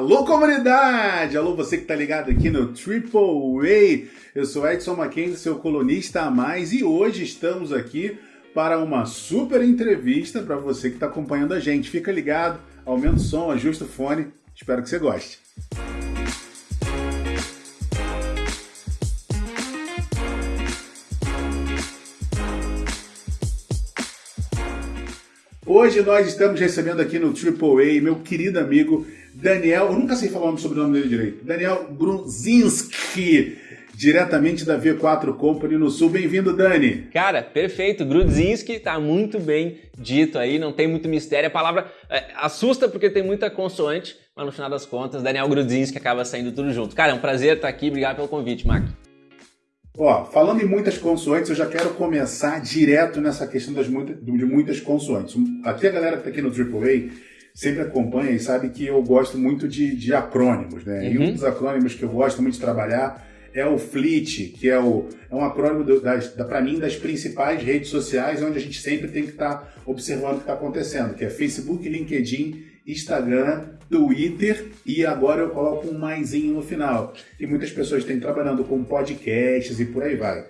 Alô, comunidade! Alô, você que tá ligado aqui no Triple Way. Eu sou Edson Mackenzie, seu colunista a mais, e hoje estamos aqui para uma super entrevista para você que está acompanhando a gente. Fica ligado, aumenta o som, ajusta o fone. Espero que você goste. Hoje nós estamos recebendo aqui no Triple A meu querido amigo Daniel, eu nunca sei falar sobre o nome dele direito, Daniel Grudzinski, diretamente da V4 Company no Sul. Bem-vindo, Dani. Cara, perfeito. Grudzinski tá muito bem dito aí, não tem muito mistério. A palavra é, assusta porque tem muita consoante, mas no final das contas, Daniel Grudzinski acaba saindo tudo junto. Cara, é um prazer estar aqui. Obrigado pelo convite, Mac. Ó, falando em muitas consoantes, eu já quero começar direto nessa questão das muita, de muitas consoantes. Até a galera que está aqui no AAA sempre acompanha e sabe que eu gosto muito de, de acrônimos, né? Uhum. E um uhum. dos acrônimos que eu gosto muito de trabalhar é o FLEET, que é, o, é um acrônimo do, das, da, para mim das principais redes sociais, onde a gente sempre tem que estar tá observando o que está acontecendo, que é Facebook, LinkedIn, Instagram, Twitter e agora eu coloco um maisinho no final. E muitas pessoas têm trabalhando com podcasts e por aí vai.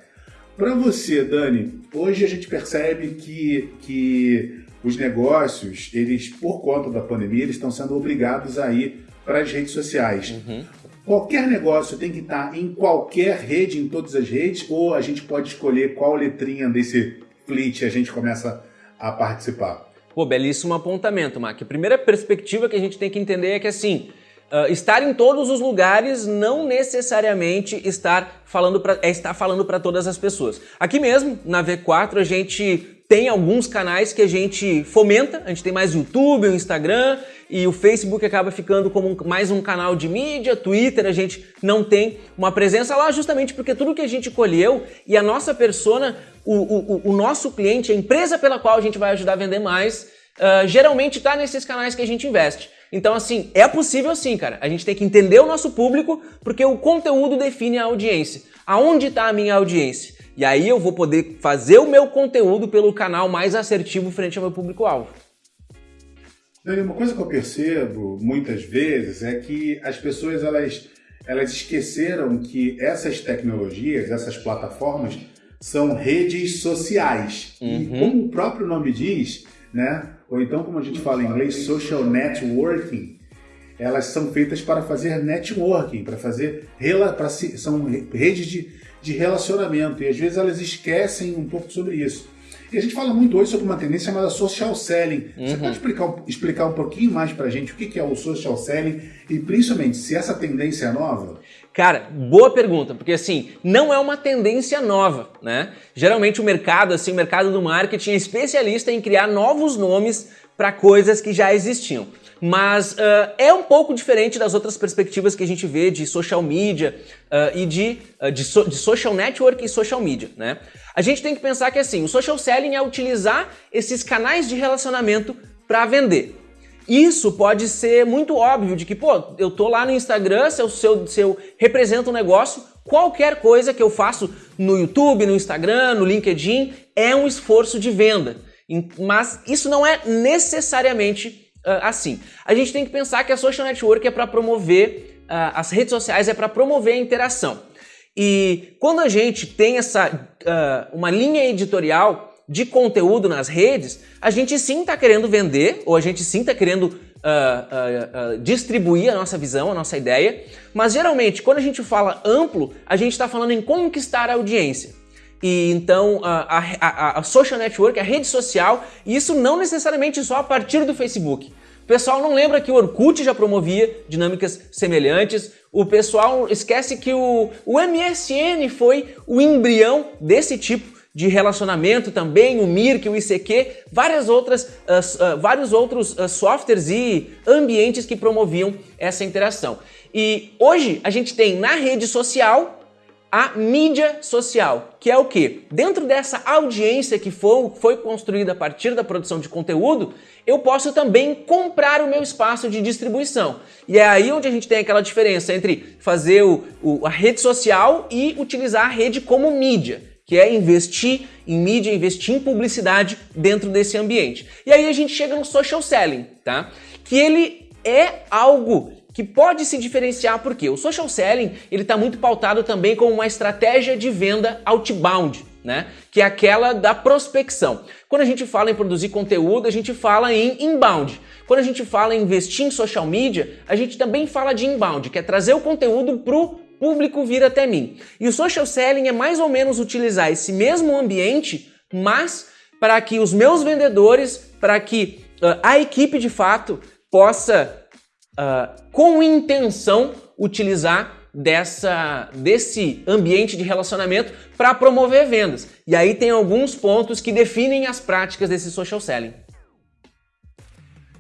Para você, Dani, hoje a gente percebe que, que os negócios, eles, por conta da pandemia, eles estão sendo obrigados a ir para as redes sociais. Uhum. Qualquer negócio tem que estar em qualquer rede, em todas as redes, ou a gente pode escolher qual letrinha desse fleet a gente começa a participar? Pô, belíssimo apontamento, Mac. A primeira perspectiva que a gente tem que entender é que assim, uh, estar em todos os lugares não necessariamente estar falando pra, é estar falando para todas as pessoas. Aqui mesmo, na V4, a gente tem alguns canais que a gente fomenta, a gente tem mais YouTube, o Instagram e o Facebook acaba ficando como mais um canal de mídia, Twitter a gente não tem uma presença lá justamente porque tudo que a gente colheu e a nossa persona, o, o, o nosso cliente, a empresa pela qual a gente vai ajudar a vender mais, uh, geralmente está nesses canais que a gente investe. Então, assim, é possível sim, cara. A gente tem que entender o nosso público, porque o conteúdo define a audiência. Aonde está a minha audiência? E aí eu vou poder fazer o meu conteúdo pelo canal mais assertivo frente ao meu público-alvo. Uma coisa que eu percebo muitas vezes é que as pessoas elas, elas esqueceram que essas tecnologias, essas plataformas, são redes sociais. Uhum. E como o próprio nome diz, né? Ou então como a gente fala em inglês, social networking, elas são feitas para fazer networking, para fazer para são redes de de relacionamento. E às vezes elas esquecem um pouco sobre isso. E a gente fala muito hoje sobre uma tendência chamada social selling. Uhum. Você pode explicar, explicar um pouquinho mais pra gente o que é o social selling e principalmente se essa tendência é nova? Cara, boa pergunta, porque assim, não é uma tendência nova, né? Geralmente o mercado, assim, o mercado do marketing é especialista em criar novos nomes para coisas que já existiam. Mas uh, é um pouco diferente das outras perspectivas que a gente vê de social media uh, e de, uh, de, so, de, social network e social media, né? A gente tem que pensar que assim, o social selling é utilizar esses canais de relacionamento para vender. Isso pode ser muito óbvio de que, pô, eu tô lá no Instagram, se eu, se eu, se eu represento um negócio, qualquer coisa que eu faço no YouTube, no Instagram, no LinkedIn, é um esforço de venda. Mas isso não é necessariamente uh, assim. A gente tem que pensar que a social network é para promover, uh, as redes sociais é para promover a interação. E quando a gente tem essa uh, uma linha editorial de conteúdo nas redes, a gente sim está querendo vender, ou a gente sim está querendo uh, uh, uh, distribuir a nossa visão, a nossa ideia, mas geralmente quando a gente fala amplo, a gente está falando em conquistar a audiência. E então a, a, a, social network, a rede social, e isso não necessariamente só a partir do Facebook. O pessoal não lembra que o Orkut já promovia dinâmicas semelhantes. O pessoal esquece que o, o MSN foi o embrião desse tipo de relacionamento também, o Mirk, o ICQ, várias outras, uh, uh, vários outros uh, softwares e ambientes que promoviam essa interação. E hoje a gente tem na rede social a mídia social, que é o que? Dentro dessa audiência que foi, foi construída a partir da produção de conteúdo, eu posso também comprar o meu espaço de distribuição. E é aí onde a gente tem aquela diferença entre fazer o, o, a rede social e utilizar a rede como mídia, que é investir em mídia, investir em publicidade dentro desse ambiente. E aí a gente chega no social selling, tá? Que ele é algo que pode se diferenciar porque o social selling ele está muito pautado também como uma estratégia de venda outbound, né? Que é aquela da prospecção. Quando a gente fala em produzir conteúdo, a gente fala em inbound. Quando a gente fala em investir em social media, a gente também fala de inbound, que é trazer o conteúdo para o público vir até mim. E o social selling é mais ou menos utilizar esse mesmo ambiente, mas para que os meus vendedores, para que uh, a equipe de fato possa, uh, com intenção, utilizar dessa, desse ambiente de relacionamento para promover vendas. E aí tem alguns pontos que definem as práticas desse social selling.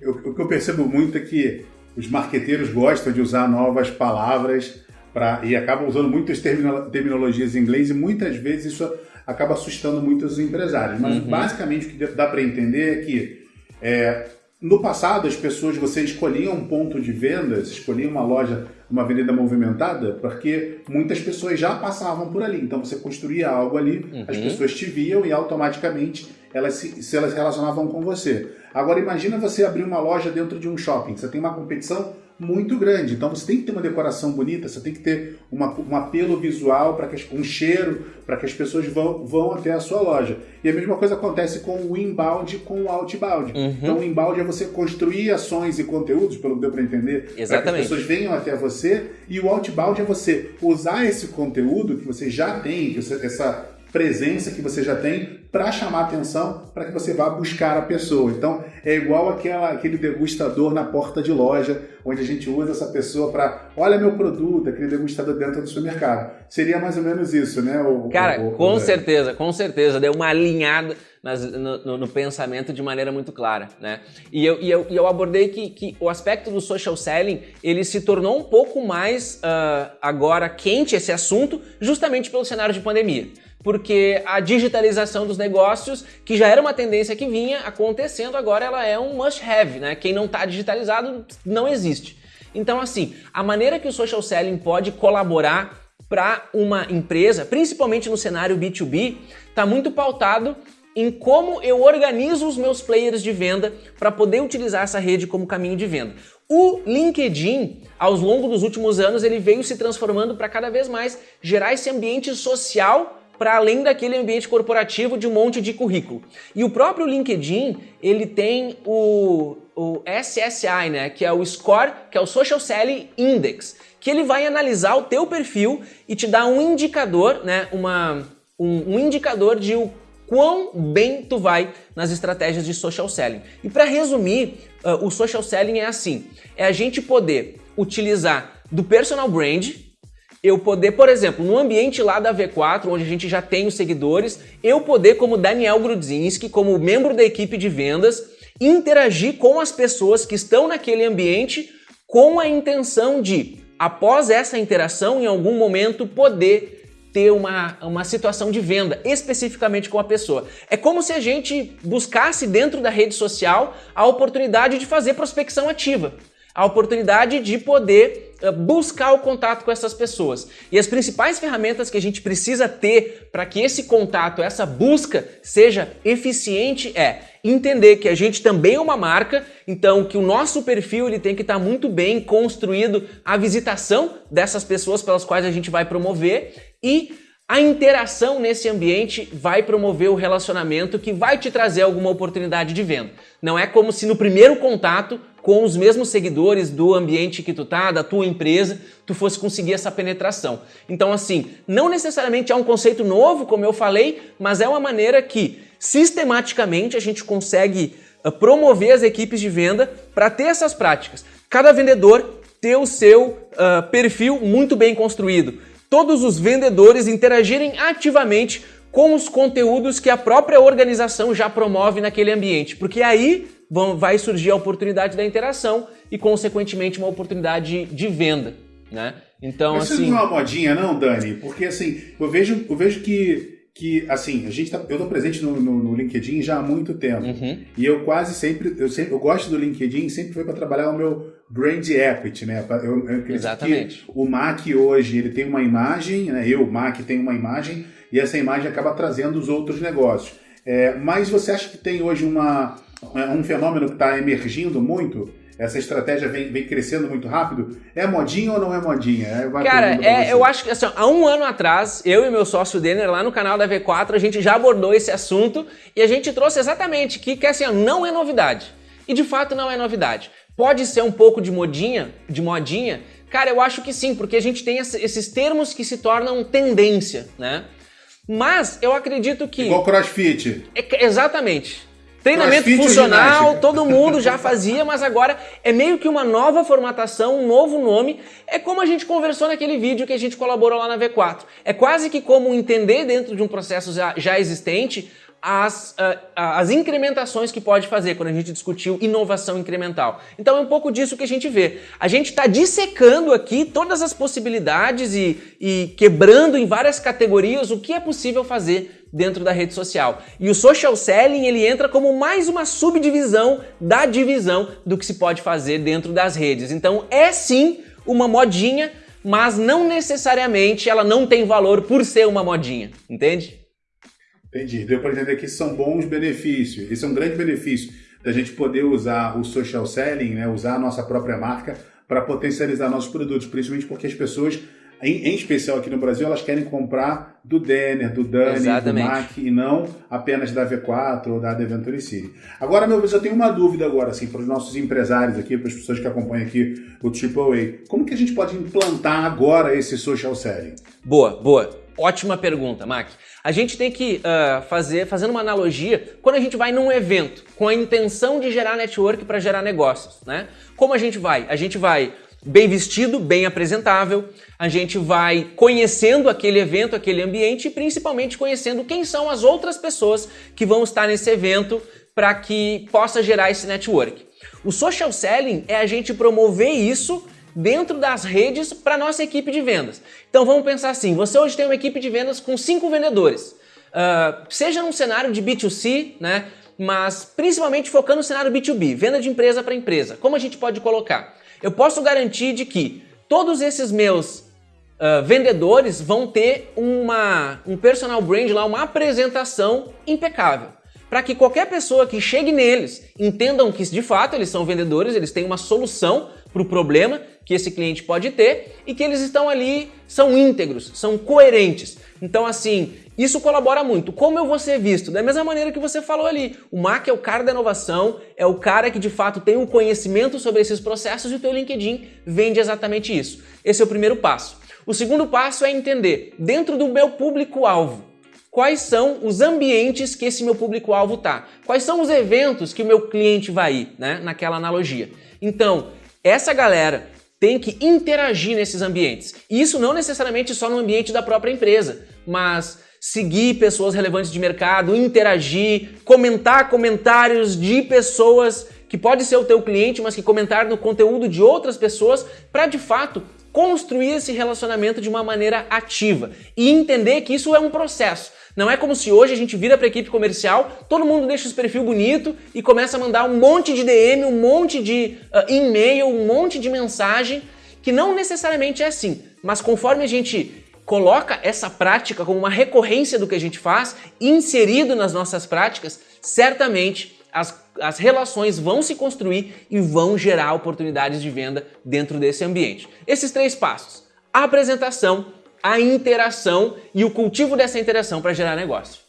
Eu, o que eu percebo muito é que os marqueteiros gostam de usar novas palavras pra, e acabam usando muitas terminologias em inglês e muitas vezes isso acaba assustando muitos empresários. Mas uhum. basicamente o que dá para entender é que é, no passado as pessoas, você escolhia um ponto de vendas, escolhia uma loja, uma avenida movimentada, porque muitas pessoas já passavam por ali. Então você construía algo ali, uhum. as pessoas te viam e automaticamente elas se, se elas relacionavam com você. Agora imagina você abrir uma loja dentro de um shopping. Você tem uma competição muito grande. Então você tem que ter uma decoração bonita, você tem que ter uma, um apelo visual, para um cheiro, para que as pessoas vão, vão até a sua loja. E a mesma coisa acontece com o inbound com o outbound. Uhum. Então o inbound é você construir ações e conteúdos, pelo que deu para entender, para que as pessoas venham até você. E o outbound é você usar esse conteúdo que você já tem, que você, essa presença que você já tem para chamar atenção para que você vá buscar a pessoa. Então é igual aquela, aquele degustador na porta de loja, onde a gente usa essa pessoa para olha meu produto, aquele degustador dentro do supermercado. Seria mais ou menos isso, né? O, Cara, o, o, com certeza, com certeza. Deu uma alinhada nas, no, no, no, pensamento de maneira muito clara, né? E eu, e eu, e eu abordei que, que, o aspecto do social selling ele se tornou um pouco mais uh, agora quente esse assunto, justamente pelo cenário de pandemia porque a digitalização dos negócios, que já era uma tendência que vinha acontecendo, agora ela é um must-have, né? Quem não está digitalizado não existe. Então, assim, a maneira que o social selling pode colaborar para uma empresa, principalmente no cenário B2B, está muito pautado em como eu organizo os meus players de venda para poder utilizar essa rede como caminho de venda. O LinkedIn, ao longo dos últimos anos, ele veio se transformando para cada vez mais gerar esse ambiente social para além daquele ambiente corporativo de um monte de currículo. E o próprio LinkedIn, ele tem o, o SSI, né, que é o Score, que é o Social Selling Index, que ele vai analisar o teu perfil e te dar um indicador, né, uma, um, um indicador de o quão bem tu vai nas estratégias de social selling. E para resumir, uh, o social selling é assim: é a gente poder utilizar do personal brand, eu poder, por exemplo, no ambiente lá da V4, onde a gente já tem os seguidores, eu poder, como Daniel Grudzinski, como membro da equipe de vendas, interagir com as pessoas que estão naquele ambiente com a intenção de, após essa interação, em algum momento, poder ter uma, uma situação de venda, especificamente com a pessoa. É como se a gente buscasse dentro da rede social a oportunidade de fazer prospecção ativa a oportunidade de poder eh, buscar o contato com essas pessoas. E as principais ferramentas que a gente precisa ter para que esse contato, essa busca seja eficiente é entender que a gente também é uma marca, então que o nosso perfil ele tem que estar tá muito bem construído a visitação dessas pessoas pelas quais a gente vai promover e a interação nesse ambiente vai promover o relacionamento que vai te trazer alguma oportunidade de venda. Não é como se no primeiro contato com os mesmos seguidores do ambiente que tu tá, da tua empresa, tu fosse conseguir essa penetração. Então assim, não necessariamente é um conceito novo, como eu falei, mas é uma maneira que sistematicamente a gente consegue uh, promover as equipes de venda para ter essas práticas. Cada vendedor ter o seu uh, perfil muito bem construído todos os vendedores interagirem ativamente com os conteúdos que a própria organização já promove naquele ambiente, porque aí vão, vai surgir a oportunidade da interação e, consequentemente, uma oportunidade de venda, né? Então, Mas assim... Isso não é uma modinha, não, Dani? Porque, assim, eu vejo, eu vejo que que, assim, a gente tá, eu estou presente no, no, no, LinkedIn já há muito tempo. Uhum. E eu quase sempre eu, sempre, eu gosto do LinkedIn sempre foi para trabalhar o meu brand equity, né? Eu, eu Exatamente. o Mac hoje, ele tem uma imagem, né? Eu, Mac, tenho uma imagem, e essa imagem acaba trazendo os outros negócios. É, mas você acha que tem hoje uma, um fenômeno que está emergindo muito? essa estratégia vem, vem crescendo muito rápido? É modinha ou não é modinha? É Cara, é, eu acho que assim, há um ano atrás, eu e meu sócio Denner, lá no canal da V4, a gente já abordou esse assunto e a gente trouxe exatamente que, que assim, não é novidade. E de fato não é novidade. Pode ser um pouco de modinha, de modinha? Cara, eu acho que sim, porque a gente tem esses termos que se tornam tendência, né? Mas eu acredito que. Igual crossfit. É, exatamente. Treinamento crossfit funcional, todo mundo já fazia, mas agora é meio que uma nova formatação, um novo nome. É como a gente conversou naquele vídeo que a gente colaborou lá na V4. É quase que como entender dentro de um processo já, já existente as, uh, as incrementações que pode fazer quando a gente discutiu inovação incremental. Então é um pouco disso que a gente vê. A gente está dissecando aqui todas as possibilidades e, e quebrando em várias categorias o que é possível fazer dentro da rede social. E o social selling ele entra como mais uma subdivisão da divisão do que se pode fazer dentro das redes. Então é sim uma modinha, mas não necessariamente ela não tem valor por ser uma modinha, entende? Entendi. Deu para entender que são bons benefícios. Esse é um grande benefício da gente poder usar o social selling, né, usar a nossa própria marca para potencializar nossos produtos, principalmente porque as pessoas, em, em, especial aqui no Brasil, elas querem comprar do Denner, do Dani, Exatamente. do Mac e não apenas da V4 ou da Adventure City. Agora, meu Deus, eu tenho uma dúvida agora, assim, para os nossos empresários aqui, para as pessoas que acompanham aqui o AAA. Como que a gente pode implantar agora esse social selling? Boa, boa. Ótima pergunta, Mac. A gente tem que uh, fazer, fazendo uma analogia, quando a gente vai num evento com a intenção de gerar network para gerar negócios, né? Como a gente vai? A gente vai bem vestido, bem apresentável, a gente vai conhecendo aquele evento, aquele ambiente e principalmente conhecendo quem são as outras pessoas que vão estar nesse evento para que possa gerar esse network. O social selling é a gente promover isso dentro das redes para nossa equipe de vendas. Então vamos pensar assim: você hoje tem uma equipe de vendas com cinco vendedores, uh, seja num cenário de B2C, né? Mas principalmente focando no cenário B2B, venda de empresa para empresa. Como a gente pode colocar? Eu posso garantir de que todos esses meus uh, vendedores vão ter uma, um personal brand lá, uma apresentação impecável para que qualquer pessoa que chegue neles entendam que de fato eles são vendedores, eles têm uma solução para o problema que esse cliente pode ter e que eles estão ali, são íntegros, são coerentes. Então, assim, isso colabora muito. Como eu vou ser visto? Da mesma maneira que você falou ali. O Mac é o cara da inovação, é o cara que de fato tem um conhecimento sobre esses processos e o teu LinkedIn vende exatamente isso. Esse é o primeiro passo. O segundo passo é entender, dentro do meu público-alvo, quais são os ambientes que esse meu público-alvo tá, quais são os eventos que o meu cliente vai ir, né, naquela analogia. Então, essa galera tem que interagir nesses ambientes. E isso não necessariamente só no ambiente da própria empresa, mas seguir pessoas relevantes de mercado, interagir, comentar comentários de pessoas que pode ser o teu cliente, mas que comentar no conteúdo de outras pessoas para de fato construir esse relacionamento de uma maneira ativa e entender que isso é um processo. Não é como se hoje a gente vira para a equipe comercial, todo mundo deixa os perfil bonito e começa a mandar um monte de DM, um monte de uh, e-mail, um monte de mensagem, que não necessariamente é assim. Mas conforme a gente coloca essa prática como uma recorrência do que a gente faz, inserido nas nossas práticas, certamente as, as relações vão se construir e vão gerar oportunidades de venda dentro desse ambiente. Esses três passos: a apresentação, a interação e o cultivo dessa interação para gerar negócio.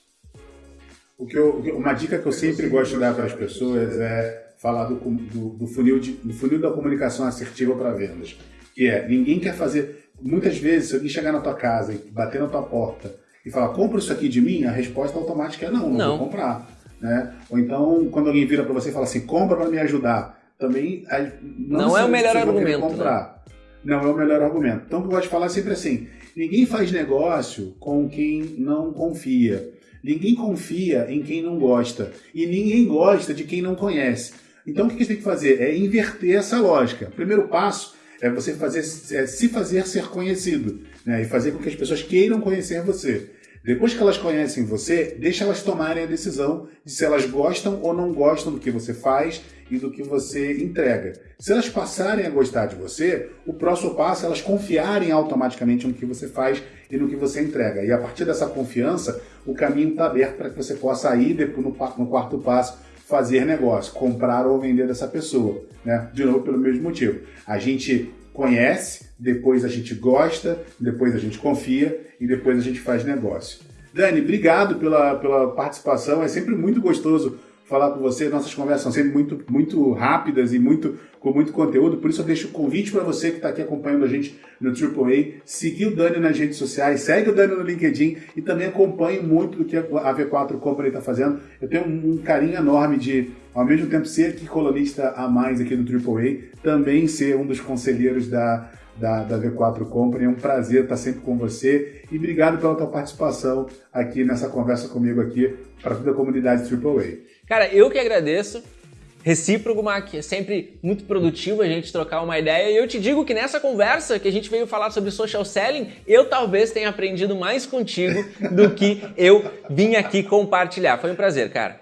O que eu, uma dica que eu sempre gosto de dar para as pessoas é falar do, do, do, funil, de, do funil da comunicação assertiva para vendas. Que é, ninguém quer fazer. Muitas vezes, se alguém chegar na tua casa e bater na tua porta e falar, compra isso aqui de mim, a resposta automática é não, não, não. vou comprar. Né? Ou então, quando alguém vira para você e fala assim, compra para me ajudar, também não, não é o melhor argumento. Comprar. Né? Não é o melhor argumento. Então, o que eu gosto de falar sempre assim: Ninguém faz negócio com quem não confia. Ninguém confia em quem não gosta. E ninguém gosta de quem não conhece. Então o que você tem que fazer? É inverter essa lógica. O primeiro passo é você fazer, é se fazer ser conhecido. Né? E fazer com que as pessoas queiram conhecer você. Depois que elas conhecem você, deixa elas tomarem a decisão de se elas gostam ou não gostam do que você faz e do que você entrega. Se elas passarem a gostar de você, o próximo passo é elas confiarem automaticamente no que você faz e no que você entrega. E a partir dessa confiança, o caminho está aberto para que você possa ir depois no, no quarto passo fazer negócio, comprar ou vender dessa pessoa, né? De novo, pelo mesmo motivo. A gente conhece, depois a gente gosta, depois a gente confia e depois a gente faz negócio. Dani, obrigado pela, pela participação. É sempre muito gostoso falar com você. Nossas conversas são sempre muito, muito rápidas e muito, com muito conteúdo. Por isso eu deixo o convite para você que está aqui acompanhando a gente no AAA, seguir o Dani nas redes sociais, segue o Dani no LinkedIn e também acompanhe muito do que a V4 Company está fazendo. Eu tenho um, carinho enorme de, ao mesmo tempo, ser aqui colunista a mais aqui no AAA, também ser um dos conselheiros da da, da V4 Company. É um prazer estar sempre com você e obrigado pela tua participação aqui nessa conversa comigo aqui para toda a comunidade AAA. Cara, eu que agradeço. Recíproco, Mac, é sempre muito produtivo a gente trocar uma ideia. E eu te digo que nessa conversa que a gente veio falar sobre social selling, eu talvez tenha aprendido mais contigo do que eu vim aqui compartilhar. Foi um prazer, cara.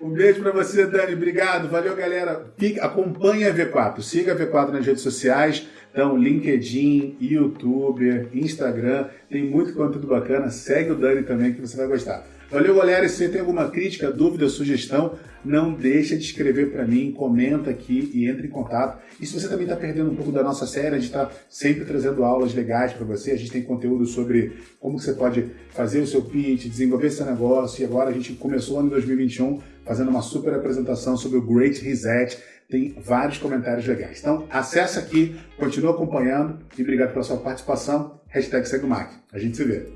Um beijo para você, Dani. Obrigado. Valeu, galera. Acompanhe a V4. Siga a V4 nas redes sociais. Então, LinkedIn, YouTube, Instagram. Tem muito conteúdo bacana. Segue o Dani também que você vai gostar. Valeu, galera. Se você tem alguma crítica, dúvida, sugestão, não deixa de escrever para mim, comenta aqui e entre em contato. E se você também está perdendo um pouco da nossa série, a gente está sempre trazendo aulas legais para você. A gente tem conteúdo sobre como você pode fazer o seu pitch, desenvolver seu negócio. E agora a gente começou o ano 2021 fazendo uma super apresentação sobre o Great Reset. Tem vários comentários legais. Então, acessa aqui, continua acompanhando e obrigado pela sua participação. Hashtag o A gente se vê.